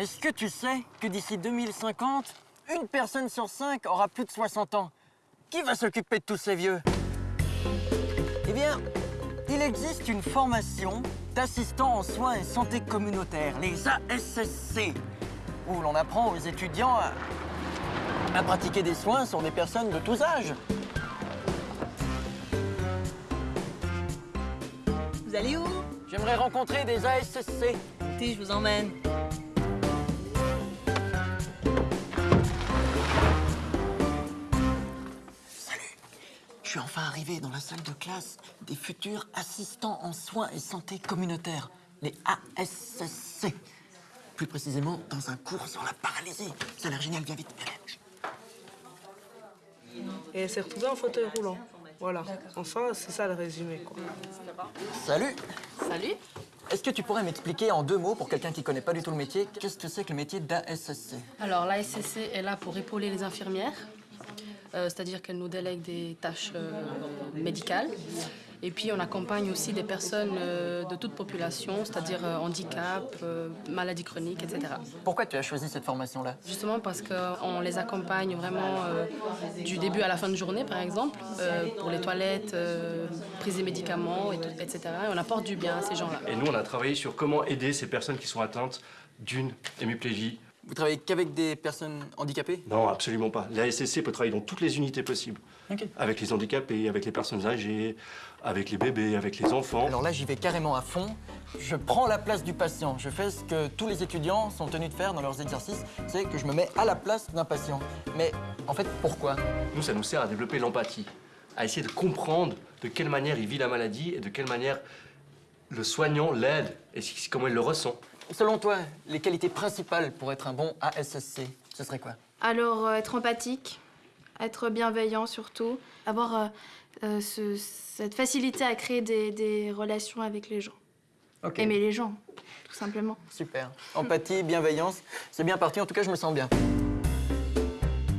Est-ce que tu sais que d'ici 2050, une personne sur cinq aura plus de 60 ans? Qui va s'occuper de tous ces vieux? Eh bien, il existe une formation d'assistants en soins et santé communautaire, les ASSC, où l'on apprend aux étudiants à, à pratiquer des soins sur des personnes de tous âges. Vous allez où? J'aimerais rencontrer des ASSC. Écoutez, je vous emmène. Je suis enfin arrivé dans la salle de classe des futurs assistants en soins et santé communautaire, les ASSC. Plus précisément, dans un cours sur la paralysie. Ça a l'air génial, viens vite. Et elle s'est retrouvée en fauteuil roulant. Voilà. Enfin, c'est ça le résumé, quoi. Salut Salut. Est-ce que tu pourrais m'expliquer en deux mots, pour quelqu'un qui connaît pas du tout le métier, qu'est-ce que c'est que le métier d'ASSC Alors, l'ASCC est là pour épauler les infirmières, c'est-à-dire qu'elle nous délègue des tâches euh, médicales. Et puis, on accompagne aussi des personnes euh, de toute population, c'est-à-dire euh, handicap, euh, maladies chroniques, etc. Pourquoi tu as choisi cette formation-là? Justement parce qu'on les accompagne vraiment euh, du début à la fin de journée, par exemple, euh, pour les toilettes, euh, prise des médicaments, et tout- etc. Et on apporte du bien à ces gens-là. Et nous, on a travaillé sur comment aider ces personnes qui sont atteintes d'une hémiplégie. Vous travaillez qu'avec des personnes handicapées? Non, absolument pas. La SSC peut travailler dans toutes les unités possibles. Avec les handicapés, avec les personnes âgées, avec les bébés, avec les enfants. Alors là, j'y vais carrément à fond. Je prends la place du patient. Je fais ce que tous les étudiants sont tenus de faire dans leurs exercices, c'est que je me mets à la place d'un patient. Mais en fait, pourquoi? Nous, ça nous sert à développer l'empathie, à essayer de comprendre de quelle manière il vit la maladie et de quelle manière le soignant l'aide et comment il le ressent. Selon toi, les qualités principales pour être un bon ASSC, ce serait quoi? Alors, euh, être empathique, être bienveillant surtout, avoir euh, euh, ce- cette facilité à créer des, des relations avec les gens. Ok. Aimer les gens, tout simplement. Super. Empathie, bienveillance, c'est bien parti. En tout cas, je me sens bien.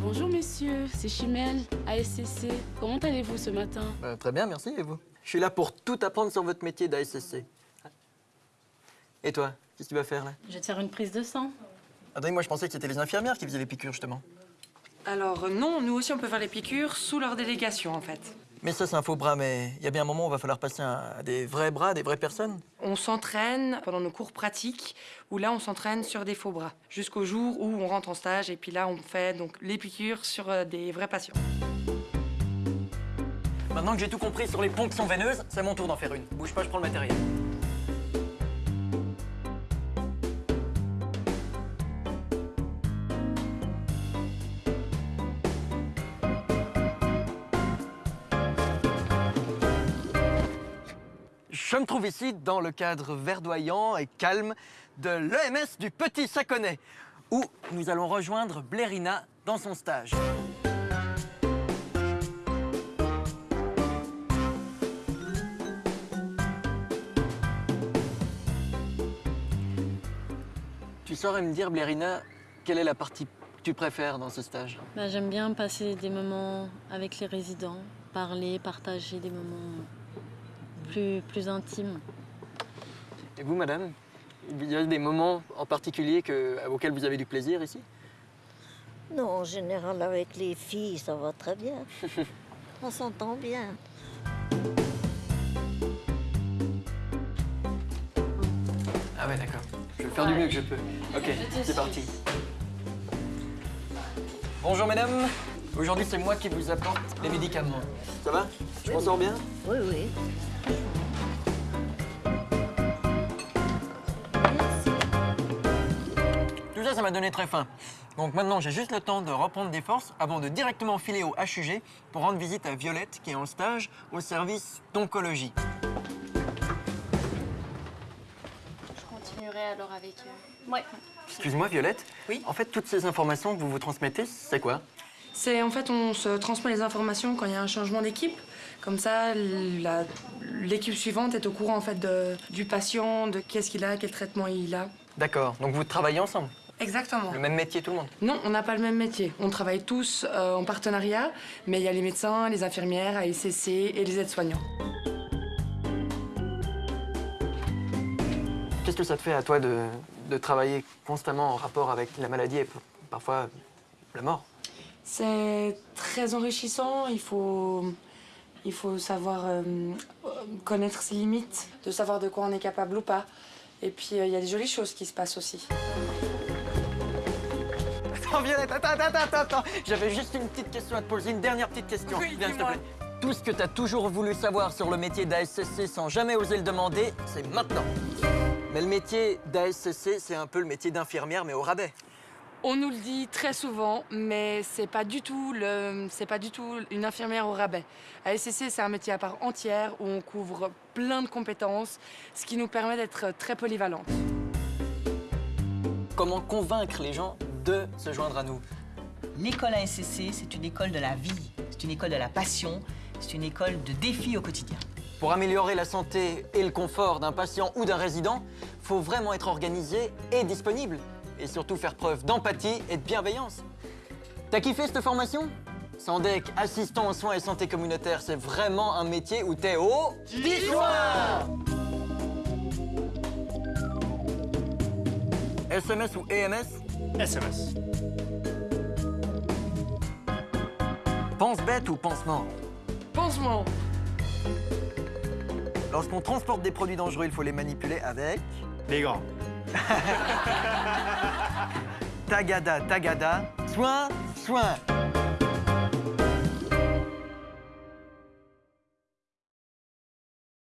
Bonjour messieurs, c'est Chimel, ASCC. Comment allez-vous ce matin? Euh, très bien, merci. Et vous? Je suis là pour tout apprendre sur votre métier d'ASSC. Et toi? Qu'est-ce que tu vas faire là? Je vais te faire une prise de sang. Attendez, moi je pensais que c'était les infirmières qui faisaient les piqûres justement. Alors non, nous aussi on peut faire les piqûres sous leur délégation en fait. Mais ça, c'est un faux bras, mais il y a bien un moment où il va falloir passer à des vrais bras, des vraies personnes. On s'entraîne pendant nos cours pratiques où là on s'entraîne sur des faux bras jusqu'au jour où on rentre en stage et puis là on fait donc les piqûres sur euh, des vrais patients. Maintenant que j'ai tout compris sur les ponctions veineuses, c'est mon tour d'en faire une. Bouge pas, je prends le matériel. Je me trouve ici dans le cadre verdoyant et calme de l'EMS du Petit Saconnet, où nous allons rejoindre Blérina dans son stage. Tu saurais me dire, Blérina, quelle est la partie que tu préfères dans ce stage? Bah, J'aime bien passer des moments avec les résidents, parler, partager des moments plus, plus intimes. Et vous, madame Il y a des moments en particulier que, auxquels vous avez du plaisir ici? Non, en général, avec les filles, ça va très bien. On s'entend bien. Ah ouais, d'accord. Je vais faire du mieux que je peux. Ok, c'est parti. Bonjour, mesdames. Aujourd'hui, c'est moi qui vous apporte les médicaments. Ça va? Je m'en sors bien? Oui, oui. Tout ça, ça m'a donné très faim. Donc maintenant, j'ai juste le temps de reprendre des forces avant de directement filer au HUG pour rendre visite à Violette, qui est en stage au service d'oncologie. Je continuerai alors avec. Ouais. Excuse-moi, Violette. Oui En fait, toutes ces informations que vous vous transmettez, c'est quoi? C'est en fait on se transmet les informations quand il y a un changement d'équipe. Comme ça, la- l'équipe suivante est au courant en fait de- du patient, de qu'est-ce qu'il a, quel traitement il a. D'accord. Donc vous travaillez ensemble? Exactement. Le même métier, tout le monde? Non, on n'a pas le même métier. On travaille tous euh, en partenariat, mais il y a les médecins, les infirmières, ASCC et les aides-soignants. Qu'est-ce que ça te fait à toi de, de travailler constamment en rapport avec la maladie et parfois la mort? C'est très enrichissant. Il faut, il faut savoir euh, connaître ses limites, de savoir de quoi on est capable ou pas. Et puis, euh, il y a des jolies choses qui se passent aussi. Attends, Violette, attends, attends, attends, attends. J'avais juste une petite question à te poser, une dernière petite question. Oui, Viens, s'il te plaît. Tout ce que tu as toujours voulu savoir sur le métier d'ASCC sans jamais oser le demander, c'est maintenant. Mais le métier d'ASCC, c'est un peu le métier d'infirmière, mais au rabais. On nous le dit très souvent, mais c'est pas du tout pas du tout une infirmière au rabais. À SCC, c'est un métier à part entière où on couvre plein de compétences, ce qui nous permet d'être très polyvalente. Comment convaincre les gens de se joindre à nous? L'école ASCC, c'est une école de la vie, c'est une école de la passion, c'est une école de défis au quotidien. Pour améliorer la santé et le confort d'un patient ou d'un résident, faut vraiment être organisé et disponible. Et surtout faire preuve d'empathie et de bienveillance. T'as kiffé cette formation? Sandec, assistant en soins et santé communautaire, c'est vraiment un métier où t'es au... Bissoir SMS ou EMS SMS. Pense bête ou pansement Pansement. Lorsqu'on transporte des produits dangereux, il faut les manipuler avec... Les grands. Tagada, tagada, soin, soin.